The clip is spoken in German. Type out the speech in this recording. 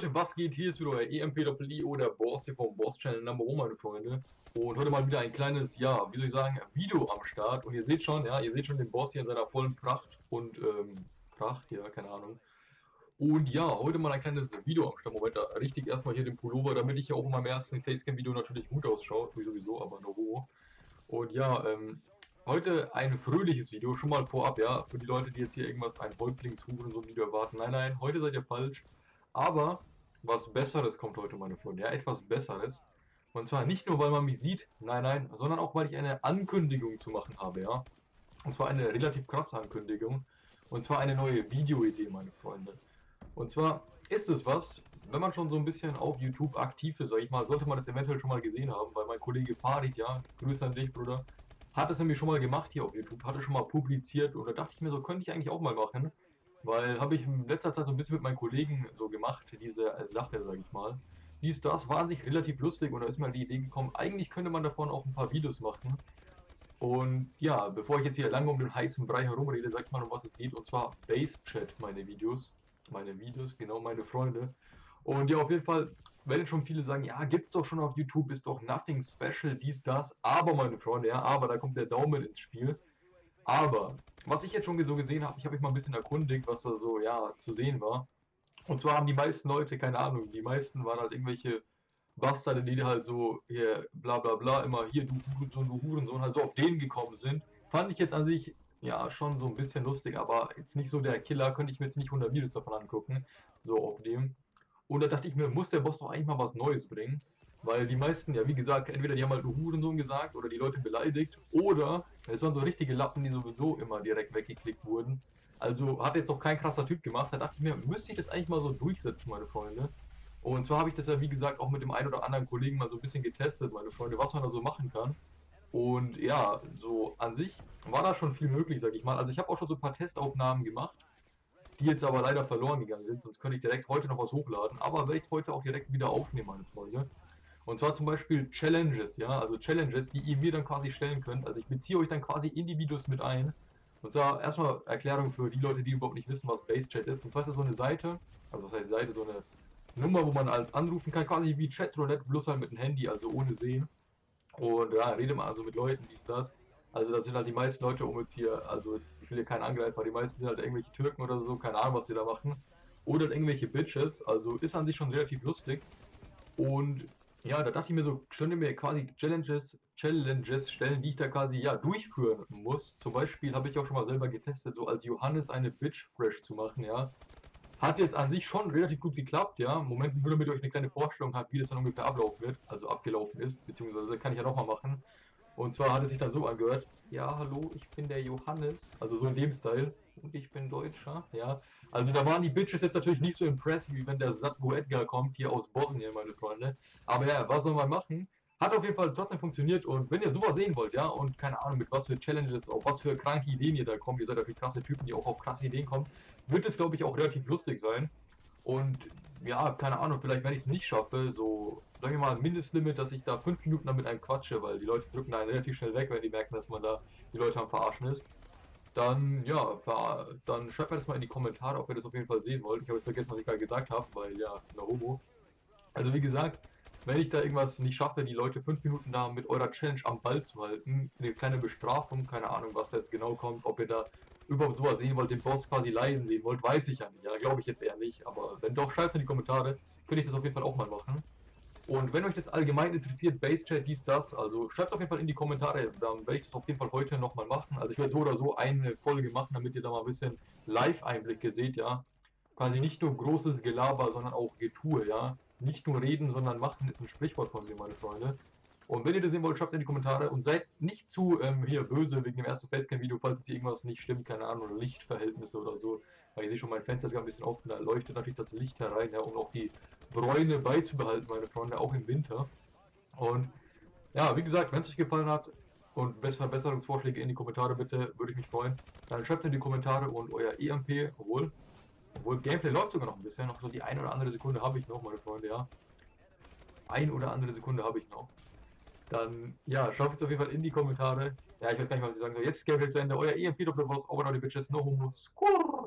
Leute, was geht? Hier ist wieder euer EMP-I oder Boss hier vom Boss Channel Number 1, meine Freunde. Und heute mal wieder ein kleines, ja, wie soll ich sagen, Video am Start. Und ihr seht schon, ja, ihr seht schon den Boss hier in seiner vollen Pracht und, ähm, Pracht, ja, keine Ahnung. Und ja, heute mal ein kleines Video am Start. Moment, da richtig erstmal hier den Pullover, damit ich ja auch in meinem ersten Facecam-Video natürlich gut ausschaue. Wie sowieso, aber no hoch. Und ja, ähm, heute ein fröhliches Video, schon mal vorab, ja, für die Leute, die jetzt hier irgendwas, ein Häuptlingshuren so ein Video erwarten. Nein, nein, heute seid ihr falsch. Aber was Besseres kommt heute, meine Freunde. Ja, etwas Besseres. Und zwar nicht nur, weil man mich sieht, nein, nein, sondern auch, weil ich eine Ankündigung zu machen habe, ja. Und zwar eine relativ krasse Ankündigung. Und zwar eine neue Videoidee, meine Freunde. Und zwar ist es was, wenn man schon so ein bisschen auf YouTube aktiv ist, sag ich mal, sollte man das eventuell schon mal gesehen haben, weil mein Kollege Farid, ja, Grüße an dich, Bruder, hat es nämlich schon mal gemacht hier auf YouTube, hatte schon mal publiziert und da dachte ich mir so, könnte ich eigentlich auch mal machen. Weil habe ich in letzter Zeit so ein bisschen mit meinen Kollegen so gemacht, diese Sache, sage ich mal. Dies, das war an sich relativ lustig und da ist mir die Idee gekommen, eigentlich könnte man davon auch ein paar Videos machen. Und ja, bevor ich jetzt hier lange um den heißen Brei herumrede, sag ich mal, um was es geht. Und zwar Base Chat, meine Videos. Meine Videos, genau, meine Freunde. Und ja, auf jeden Fall werden schon viele sagen, ja, gibt's doch schon auf YouTube, ist doch nothing special, dies, das. Aber, meine Freunde, ja, aber da kommt der Daumen ins Spiel. Aber, was ich jetzt schon so gesehen habe, ich habe mich mal ein bisschen erkundigt, was da so, ja, zu sehen war. Und zwar haben die meisten Leute, keine Ahnung, die meisten waren halt irgendwelche Bastarde, die halt so, hier, bla bla bla, immer hier, du Hurensohn, du Hurensohn, halt so auf den gekommen sind. Fand ich jetzt an sich, ja, schon so ein bisschen lustig, aber jetzt nicht so der Killer, könnte ich mir jetzt nicht 100 Videos davon angucken, so auf dem. Und da dachte ich mir, muss der Boss doch eigentlich mal was Neues bringen. Weil die meisten, ja wie gesagt, entweder die haben halt nur Hurensohn gesagt oder die Leute beleidigt oder es waren so richtige Lappen, die sowieso immer direkt weggeklickt wurden. Also hat jetzt auch kein krasser Typ gemacht. Da dachte ich mir, müsste ich das eigentlich mal so durchsetzen, meine Freunde. Und zwar habe ich das ja wie gesagt auch mit dem einen oder anderen Kollegen mal so ein bisschen getestet, meine Freunde, was man da so machen kann. Und ja, so an sich war da schon viel möglich, sag ich mal. Also ich habe auch schon so ein paar Testaufnahmen gemacht, die jetzt aber leider verloren gegangen sind. Sonst könnte ich direkt heute noch was hochladen. Aber werde ich heute auch direkt wieder aufnehmen, meine Freunde. Und zwar zum Beispiel Challenges, ja, also Challenges, die ihr mir dann quasi stellen könnt. Also ich beziehe euch dann quasi in die Videos mit ein. Und zwar erstmal Erklärung für die Leute, die überhaupt nicht wissen, was BaseChat ist. Und zwar ist das so eine Seite, also was heißt Seite, so eine Nummer, wo man halt anrufen kann, quasi wie Chatroulette, bloß halt mit dem Handy, also ohne Sehen. Und ja, rede mal also mit Leuten, dies, das. Also das sind halt die meisten Leute, um jetzt hier, also jetzt, ich will hier keinen Angreifer, die meisten sind halt irgendwelche Türken oder so, keine Ahnung, was die da machen. Oder halt irgendwelche Bitches, also ist an sich schon relativ lustig. Und ja, da dachte ich mir so, könnte mir quasi Challenges, Challenges stellen, die ich da quasi ja durchführen muss. Zum Beispiel habe ich auch schon mal selber getestet, so als Johannes eine Bitch fresh zu machen, ja. Hat jetzt an sich schon relativ gut geklappt, ja. Moment, nur damit ihr euch eine kleine Vorstellung habt, wie das dann ungefähr ablaufen wird, also abgelaufen ist, beziehungsweise kann ich ja nochmal machen. Und zwar hat es sich dann so angehört, ja, hallo, ich bin der Johannes, also so in dem Style, und ich bin Deutscher, ja. Also da waren die Bitches jetzt natürlich nicht so impressed, wie wenn der Satgo Edgar kommt, hier aus Bosnien, meine Freunde. Aber ja, was soll man machen? Hat auf jeden Fall trotzdem funktioniert und wenn ihr sowas sehen wollt, ja, und keine Ahnung, mit was für Challenges, auf was für kranke Ideen ihr da kommt, ihr seid dafür krasse Typen, die auch auf krasse Ideen kommen, wird es, glaube ich, auch relativ lustig sein. Und ja, keine Ahnung, vielleicht wenn ich es nicht schaffe, so, sagen wir mal, Mindestlimit, dass ich da fünf Minuten damit einem quatsche, weil die Leute drücken einen relativ schnell weg, wenn die merken, dass man da die Leute am Verarschen ist. Dann, ja, dann schreibt mir das mal in die Kommentare, ob ihr das auf jeden Fall sehen wollt. Ich habe jetzt vergessen, was ich gerade gesagt habe, weil ja, na Homo. Also wie gesagt, wenn ich da irgendwas nicht schaffe, die Leute fünf Minuten da mit eurer Challenge am Ball zu halten, eine kleine Bestrafung, keine Ahnung, was da jetzt genau kommt, ob ihr da überhaupt sowas sehen wollt, den Boss quasi leiden sehen wollt, weiß ich ja nicht. Ja, glaube ich jetzt eher nicht. Aber wenn doch, schreibt es in die Kommentare. Könnte ich das auf jeden Fall auch mal machen. Und wenn euch das allgemein interessiert, Base-Chat, dies, das, also schreibt es auf jeden Fall in die Kommentare, dann werde ich das auf jeden Fall heute nochmal machen. Also ich werde so oder so eine Folge machen, damit ihr da mal ein bisschen Live-Einblicke seht, ja. Quasi nicht nur großes Gelaber, sondern auch Getue, ja. Nicht nur reden, sondern machen ist ein Sprichwort von mir, meine Freunde. Und wenn ihr das sehen wollt, schreibt es in die Kommentare und seid nicht zu ähm, hier böse wegen dem ersten Facecam-Video, falls hier irgendwas nicht stimmt, keine Ahnung, Lichtverhältnisse oder so. Weil ich sehe schon, mein Fenster ist gerade ein bisschen offen, da leuchtet natürlich das Licht herein, ja, um auch die Bräune beizubehalten, meine Freunde, auch im Winter. Und ja, wie gesagt, wenn es euch gefallen hat und Verbesserungsvorschläge in die Kommentare bitte, würde ich mich freuen. Dann schreibt es in die Kommentare und euer EMP, obwohl, obwohl Gameplay läuft sogar noch ein bisschen, noch so die eine oder andere Sekunde habe ich noch, meine Freunde, ja. Ein oder andere Sekunde habe ich noch. Dann, ja, schaut es auf jeden Fall in die Kommentare. Ja, ich weiß gar nicht, was ich sagen soll. Jetzt ist Gameplay zu Ende. Euer EMP Doppelboss, over die Bitches, no homo. Skurr!